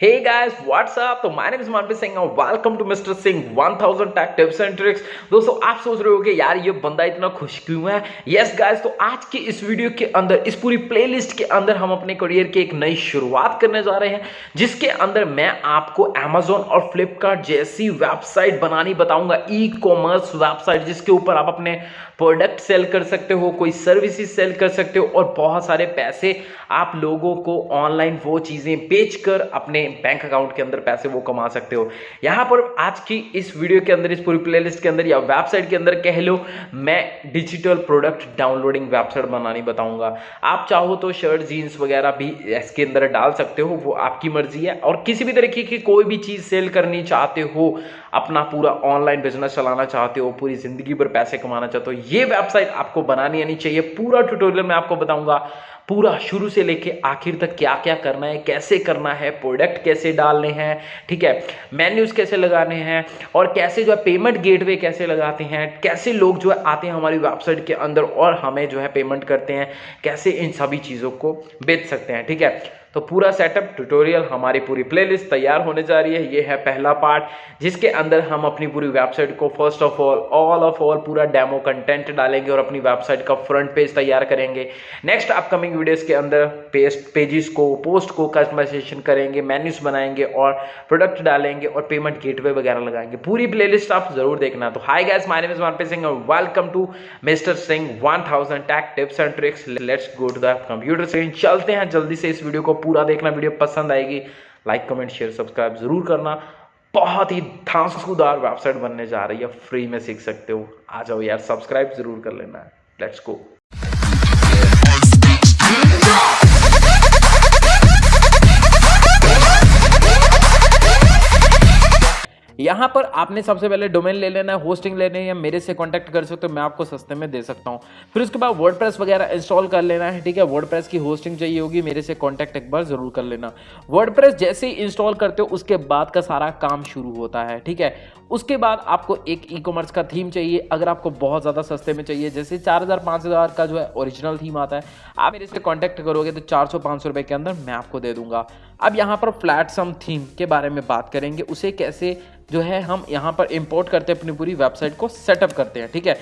Hey guys, what's up? तो my name is Manpreet Singh and welcome to Mr. Singh 1000 Tech Tips and Tricks. दोस्तों आप सोच रहे हो कि यार ये बंदा इतना खुश क्यों है यस गाइस तो आज के इस वीडियो के अंदर इस पूरी प्लेलिस्ट के अंदर हम अपने करियर की एक नई शुरुआत करने जा रहे हैं जिसके अंदर मैं आपको Amazon और Flipkart जैसी वेबसाइट बनानी बताऊँगा कॉमर्स वेबसाइट जिसके ऊपर आप अपने प्रोडक्ट सेल कर सकते हो कोई सर्विसेज़ सेल कर सकते हो और बहुत सारे पैसे आप लोगों को ऑनलाइन वो चीज़ें बेचकर अपने बैंक अकाउंट के अंदर पैसे वो कमा सकते हो। यहाँ पर आज की इस वीडियो के अंदर, इस पूरी प्लेलिस्ट के अंदर या वेबसाइट के अंदर कह लो, मैं डिजिटल प्रोडक्ट डाउनलोडिंग वेबसाइट बनानी बताऊँगा। आप चाहो तो शर्ट जीन्स वगैरह भी इसके अंदर डाल सकते हो, वो आपकी मर्ज़ी है। और किसी भी तरीके की कोई भी चीज़ सेल करनी चाहते हो, अपना पूरा ऑनलाइन बिज़नेस चलाना चाहते हो, पूरी ज़िंदगी भर पैसे कमाना चाहते हो, ये वेबसाइट आपको बनानी आनी चाहिए। पूरा ट्यूटोरियल में आपको बताऊँगा। पूरा शुरू से लेके आखिर तक क्या क्या करना है, कैसे करना है प्रोडक्ट कैसे डालने हैं, ठीक है? मेन्यूज कैसे लगाने हैं और कैसे जो है पेमेंट गेटवे कैसे लगाते हैं, कैसे लोग जो है आते हैं हमारी वेबसाइट के अंदर और हमें जो है पेमेंट करते हैं, कैसे इन सभी चीज़ों को बेच सकते हैं, ठीक है? तो पूरा सेटअप ट्यूटोरियल हमारी पूरी प्लेलिस्ट तैयार होने जा रही है। ये है पहला पार्ट जिसके अंदर हम अपनी पूरी वेबसाइट को first of all all of all पूरा डेमो कंटेंट डालेंगे और अपनी वेबसाइट का फ्रंट पेज तैयार करेंगे। नेक्स्ट अपकमिंग वीडियोस के अंदर पेस्ट पेजेस को पोस्ट को कस्टमाइजेशन करेंगे मेन्यूज बनाएँगे और प्रोडक्ट डालेंगे और पेमेंट गेटवे वगैरह लगाएँगे। पूरी प्लेलिस्ट आप ज़रूर देखना। तो hi guys my name is Singh और welcome to mister Singh 1000 tech tips and tricks let's go to the computer screen चलते हैं जल्दी से इस वीडियो को पूरा देखना, वीडियो पसंद आएगी लाइक कमेंट शेयर सब्सक्राइब ज़रूर करना। बहुत ही धांसूदार वेबसाइट बनने जा रही है फ्री में सीख सकते हो। आ जाओ यार सब्सक्राइब ज़रूर कर लेना। लेट्स गो यहाँ पर आपने सबसे पहले डोमेन ले लेना है होस्टिंग लेने या मेरे से कांटेक्ट कर सकते हो, मैं आपको सस्ते में दे सकता हूँ। फिर उसके बाद वर्ड वगैरह इंस्टॉल कर लेना है, ठीक है? वर्ड की होस्टिंग चाहिए होगी, मेरे से कॉन्टैक्ट एक बार ज़रूर कर लेना। वर्ड जैसे ही इंस्टॉल करते हो, उसके बाद का सारा काम शुरू होता है, ठीक है? उसके बाद आपको एक ई कॉमर्स का थीम चाहिए, अगर आपको बहुत ज़्यादा सस्ते में चाहिए, जैसे चार हज़ार, पाँच हज़ार का जो है ओरिजिनल थीम आता है, आप मेरे से कांटेक्ट करोगे तो चार सौ, पाँच सौ रुपये के अंदर मैं आपको दे दूँगा। अब यहाँ पर फ्लैट सम थीम के बारे में बात करेंगे, उसे कैसे जो है हम यहाँ पर इंपोर्ट करते हैं, अपनी पूरी वेबसाइट को सेटअप करते हैं, ठीक है?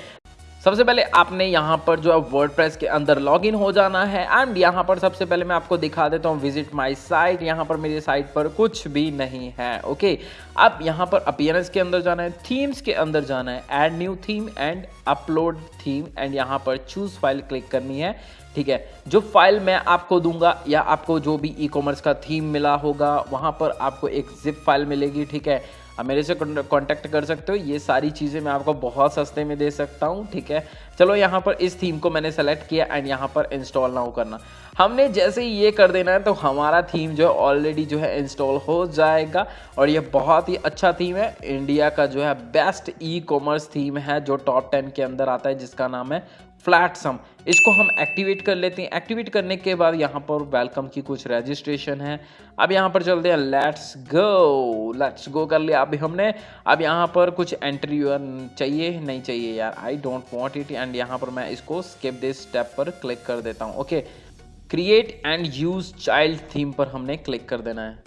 सबसे पहले आपने यहाँ पर जो है वर्ड के अंदर लॉग इन हो जाना है एंड यहाँ पर सबसे पहले मैं आपको दिखा देता हूँ विज़िट माई साइट यहाँ पर मेरी साइट पर कुछ भी नहीं है ओके अब यहाँ पर अपियरेंस के अंदर जाना है थीम्स के अंदर जाना है add new theme and upload theme and यहाँ पर चूज़ फ़ाइल क्लिक करनी है, ठीक है? जो फ़ाइल मैं आपको दूँगा, या आपको जो भी ई e कॉमर्स का थीम मिला होगा, वहाँ पर आपको एक जिप फ़ाइल मिलेगी, ठीक है? आप मेरे से कॉन्टैक्ट कर सकते हो। ये सारी चीज़ें मैं आपको बहुत सस्ते में दे सकता हूँ, ठीक है? चलो, यहाँ पर इस थीम को मैंने सेलेक्ट किया एंड यहाँ पर इंस्टॉल ना हो करना। हमने जैसे ही ये कर देना है तो हमारा थीम जो है ऑलरेडी जो है इंस्टॉल हो जाएगा और ये बहुत ही अच्छा थीम है। इंडिया का जो है बेस्ट ई कॉमर्स थीम है, जो टॉप टेन के अंदर आता है, जिसका नाम है फ्लैट सम इसको हम एक्टिवेट कर लेते हैं। एक्टिवेट करने के बाद यहाँ पर वेलकम की कुछ रजिस्ट्रेशन है। अब यहाँ पर चलते हैं। लेट्स गो लेट्स गो कर लिया। अभी हमने, अब यहाँ पर कुछ एंट्री चाहिए, नहीं चाहिए यार? I don't want it and यहाँ पर मैं इसको स्केप दिस स्टेप पर क्लिक कर देता हूँ। Okay create and use child theme पर हमने क्लिक कर देना है।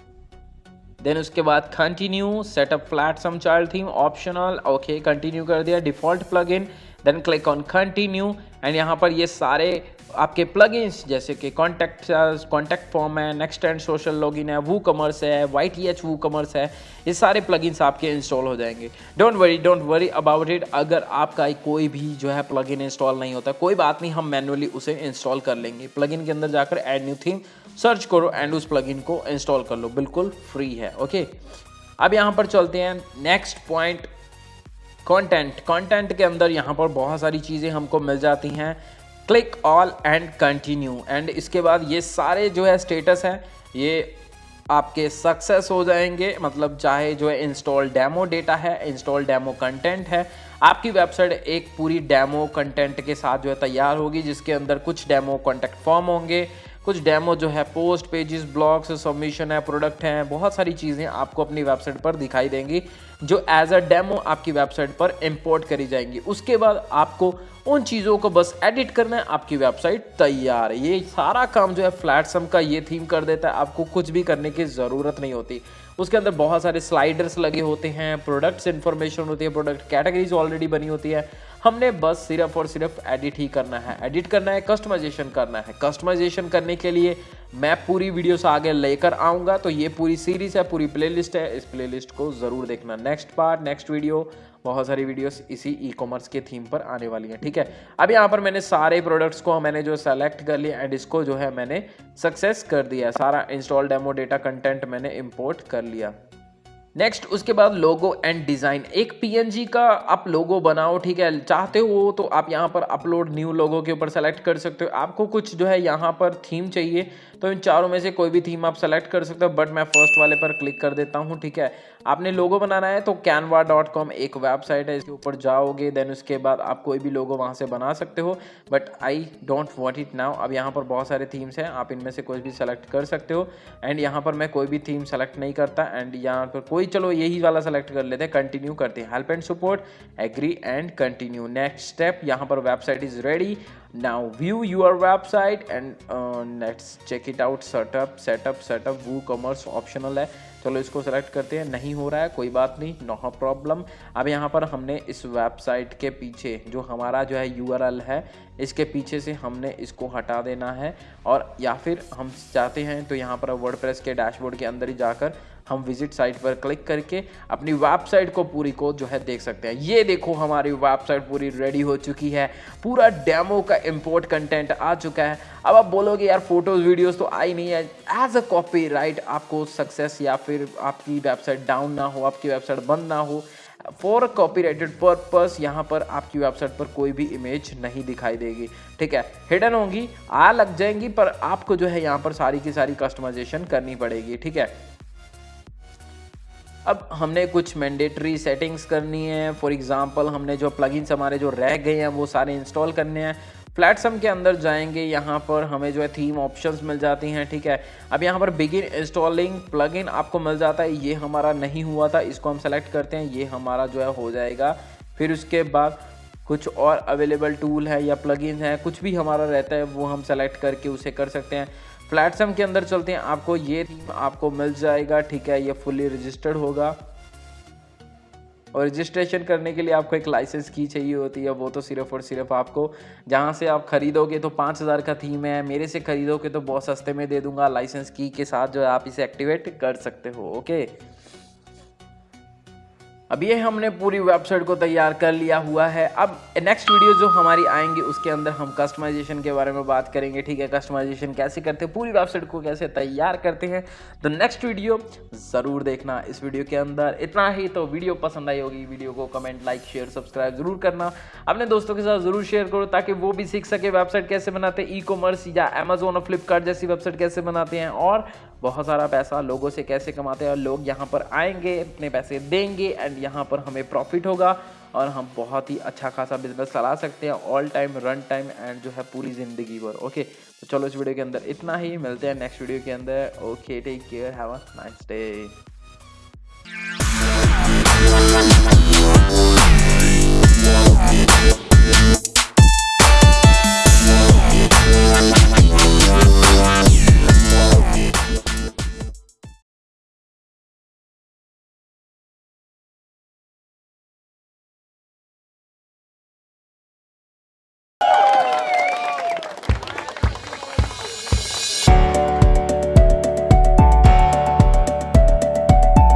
देन उसके बाद continue setup Flatsome child theme optional okay continue कर दिया default plugin then click on continue and यहाँ पर ये सारे आपके प्लगइन्स जैसे कि कॉन्टैक्ट कॉन्टैक्ट फॉर्म है नेक्स्ट एंड सोशल लॉगिन है वू कमर्स है Y T H WooCommerce है, ये सारे प्लगइन्स आपके इंस्टॉल हो जाएँगे। Don't worry don't worry about it अगर आपका कोई भी जो है प्लगइन इंस्टॉल नहीं होता, कोई बात नहीं, हम मैनुअली उसे इंस्टॉल कर लेंगे। प्लगइन के अंदर जाकर एड न्यू थीम सर्च करो एंड उस प्लगइन को इंस्टॉल कर लो। बिल्कुल फ्री है ओके अब यहाँ पर चलते हैं। नेक्स्ट पॉइंट कंटेंट कंटेंट के अंदर यहाँ पर बहुत सारी चीज़ें हमको मिल जाती हैं। Click all and continue and इसके बाद ये सारे जो है स्टेटस हैं, ये आपके सक्सेस हो जाएँगे। मतलब चाहे जो है इंस्टॉल डेमो डेटा है इंस्टॉल डेमो कंटेंट है, आपकी वेबसाइट एक पूरी डेमो कंटेंट के साथ जो है तैयार होगी, जिसके अंदर कुछ डेमो कॉन्टेक्ट फॉर्म होंगे। कुछ डेमो जो है, पोस्ट पेजेस, ब्लॉग्स सबमिशन है प्रोडक्ट हैं, बहुत सारी चीज़ें आपको अपनी वेबसाइट पर दिखाई देंगी, जो एज अ डेमो आपकी वेबसाइट पर इंपोर्ट करी जाएँगी। उसके बाद आपको उन चीज़ों को बस एडिट करना है, आपकी वेबसाइट तैयार है। ये सारा काम जो है फ्लैटसम का ये थीम कर देता है, आपको कुछ भी करने की ज़रूरत नहीं होती। उसके अंदर बहुत सारे स्लाइडर्स लगे होते हैं प्रोडक्ट्स इन्फॉर्मेशन होती है प्रोडक्ट कैटेगरीज ऑलरेडी बनी होती है। हमने बस सिर्फ़ और सिर्फ़ एडिट ही करना है। एडिट करना है कस्टमाइजेशन करना है। कस्टमाइजेशन करने के लिए मैं पूरी वीडियो से आगे लेकर आऊँगा तो ये पूरी सीरीज़ है, पूरी प्लेलिस्ट है। इस प्लेलिस्ट को ज़रूर देखना। नेक्स्ट पार्ट नेक्स्ट वीडियो बहुत सारी वीडियोस इसी ई कॉमर्स के थीम पर आने वाली हैं, ठीक है? अब यहाँ पर मैंने सारे प्रोडक्ट्स को मैंने जो सेलेक्ट कर लिया एंड इसको जो है मैंने सक्सेस कर दिया सारा इंस्टॉल डेमो डेटा कंटेंट मैंने इम्पोर्ट कर लिया। नेक्स्ट उसके बाद लोगो एंड डिज़ाइन एक पीएनजी का आप लोगो बनाओ, ठीक है? चाहते हो तो आप यहाँ पर अपलोड न्यू लोगो के ऊपर सेलेक्ट कर सकते हो। आपको कुछ जो है यहाँ पर थीम चाहिए तो इन चारों में से कोई भी थीम आप सेलेक्ट कर सकते हो बट मैं फ़र्स्ट वाले पर क्लिक कर देता हूँ, ठीक है? आपने लोगो बनाना है तो कैनवा एक वेबसाइट है, इसके ऊपर जाओगे देन उसके बाद आप कोई भी लोगो वहाँ से बना सकते हो but I don't want it now अब यहाँ पर बहुत सारे थीम्स हैं, आप इनमें से कोई भी सेलेक्ट कर सकते हो एंड यहाँ पर मैं कोई भी थीम सेलेक्ट नहीं करता एंड यहाँ पर कोई चलो यही वाला सेलेक्ट कर लेते हैं कंटिन्यू करते हैं। Help and support agree and continue next step यहाँ पर website is ready now view your website and uh, let's check it out. Setup setup setup woocommerce optional है। चलो इसको सेलेक्ट करते हैं। नहीं हो रहा है कोई बात नहीं नो प्रॉब्लम अब यहाँ पर हमने इस वेबसाइट के पीछे जो हमारा जो है URL है इसके पीछे से हमने इसको हटा देना है। और या फिर हम चाहते हैं तो यहाँ पर वर्ड के डैशबोर्ड के अंदर ही जाकर हम विज़िट साइट पर क्लिक करके अपनी वेबसाइट को पूरी को जो है देख सकते हैं। ये देखो हमारी वेबसाइट पूरी रेडी हो चुकी है। पूरा डेमो का इम्पोर्ट कंटेंट आ चुका है। अब आप बोलोगे, यार फ़ोटोज़ वीडियोस तो आई नहीं है। एज अ कॉपी राइट आपको सक्सेस या फिर आपकी वेबसाइट डाउन ना हो, आपकी वेबसाइट बंद ना हो फॉर कॉपी राइटेड पर्पज यहाँ पर आपकी वेबसाइट पर कोई भी इमेज नहीं दिखाई देगी। ठीक है? हिडन होंगी, आ लग जाएँगी, पर आपको जो है यहाँ पर सारी की सारी कस्टमाइजेशन करनी पड़ेगी। ठीक है? अब हमने कुछ मैंडेटरी सेटिंग्स करनी है। फॉर एग्जांपल हमने जो प्लगइन्स हमारे जो रह गए हैं, वो सारे इंस्टॉल करने हैं। फ्लैटसम के अंदर जाएँगे, यहाँ पर हमें जो है थीम ऑप्शंस मिल जाती हैं, ठीक है? अब यहाँ पर बिगिन इंस्टॉलिंग प्लगइन आपको मिल जाता है, ये हमारा नहीं हुआ था, इसको हम सेलेक्ट करते हैं, ये हमारा जो है हो जाएगा। फिर उसके बाद कुछ और अवेलेबल टूल है या प्लगइन है, कुछ भी हमारा रहता है, वो हम सेलेक्ट करके उसे कर सकते हैं। प्लेटफॉर्म के अंदर चलते हैं, आपको ये थीम आपको मिल जाएगा, ठीक है? ये फुली रजिस्टर्ड होगा। और रजिस्ट्रेशन करने के लिए आपको एक लाइसेंस की चाहिए होती है, वो तो सिर्फ़ और सिर्फ़ आपको। जहाँ से आप खरीदोगे तो पाँच हज़ार का थीम है, मेरे से खरीदोगे तो बहुत सस्ते में दे दूँगा लाइसेंस की के साथ जो है आप इसे एक्टिवेट कर सकते हो ओके अब ये हमने पूरी वेबसाइट को तैयार कर लिया हुआ है। अब नेक्स्ट वीडियो जो हमारी आएँगी, उसके अंदर हम कस्टमाइजेशन के बारे में बात करेंगे, ठीक है? कस्टमाइजेशन कैसे करते हैं, पूरी वेबसाइट को कैसे तैयार करते हैं। तो नेक्स्ट वीडियो ज़रूर देखना इस वीडियो के अंदर। इतना ही तो वीडियो पसंद आई होगी वीडियो को कमेंट लाइक शेयर सब्सक्राइब ज़रूर करना। अपने दोस्तों के साथ ज़रूर शेयर करो, ताकि वो भी सीख सके वेबसाइट कैसे बनाते हैं ई कॉमर्स या अमेजोन और फ्लिपकार्ट जैसी वेबसाइट कैसे बनाते हैं। और बहुत सारा पैसा लोगों से कैसे कमाते हैं और लोग यहाँ पर आएँगे अपने पैसे देंगे एंड यहाँ पर हमें प्रॉफिट होगा और हम बहुत ही अच्छा खासा बिज़नेस चला सकते हैं all time run time and जो है पूरी ज़िंदगी भर ओके तो चलो इस वीडियो के अंदर इतना ही, मिलते हैं नेक्स्ट वीडियो के अंदर okay take care have a nice day